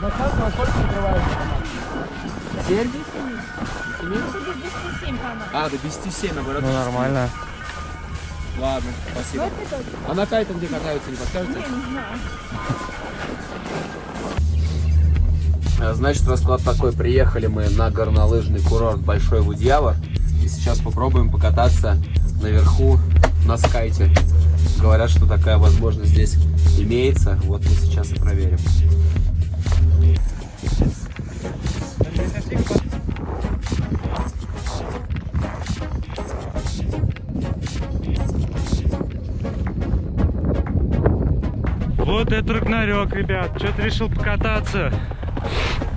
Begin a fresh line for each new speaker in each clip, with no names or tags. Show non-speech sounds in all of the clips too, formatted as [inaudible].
Во сколько закрывается? 7? 7?
207 канал.
А, до 10-7, наоборот.
Ну нормально.
Ладно, спасибо. А на кайте где катаются, не подскажете?
Я не знаю.
А, Значит, расклад такой. Приехали мы на горнолыжный курорт Большой Будьявор. И сейчас попробуем покататься наверху на скайте. Говорят, что такая возможность здесь имеется. Вот мы сейчас и проверим.
Вот это рагнарёк, ребят. Что-то решил покататься.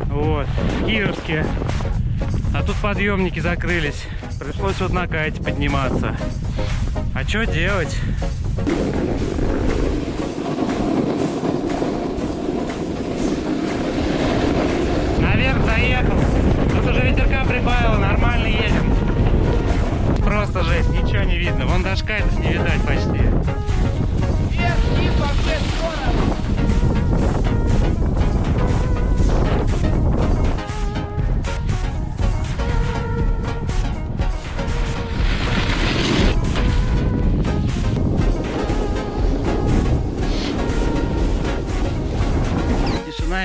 Вот, в Кировске. А тут подъемники закрылись. Пришлось вот на кайте подниматься. А что делать? Наверх заехал. Тут уже ветерка прибавило, нормально едем. Просто жесть, ничего не видно. Вон даже кайтов не видать почти.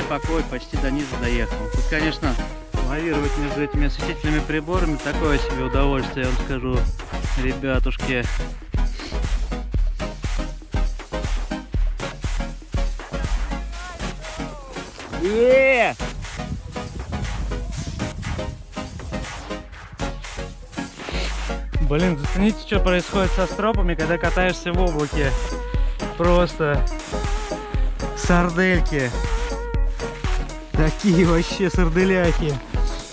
И покой, почти до низа доехал. Тут, конечно, лавировать между этими осветительными приборами такое себе удовольствие, я вам скажу, ребятушки. Е! Блин, зацените, что происходит со стропами, когда катаешься в облаке. Просто сардельки. Такие вообще сарделяки.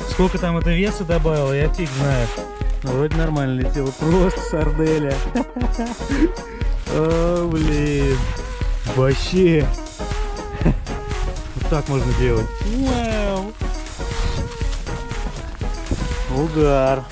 Сколько там это веса добавило, я фиг. Ну, вроде нормально летело. Просто сарделя. [laughs] О, блин. Вообще. Вот так можно делать. Вау. Угар.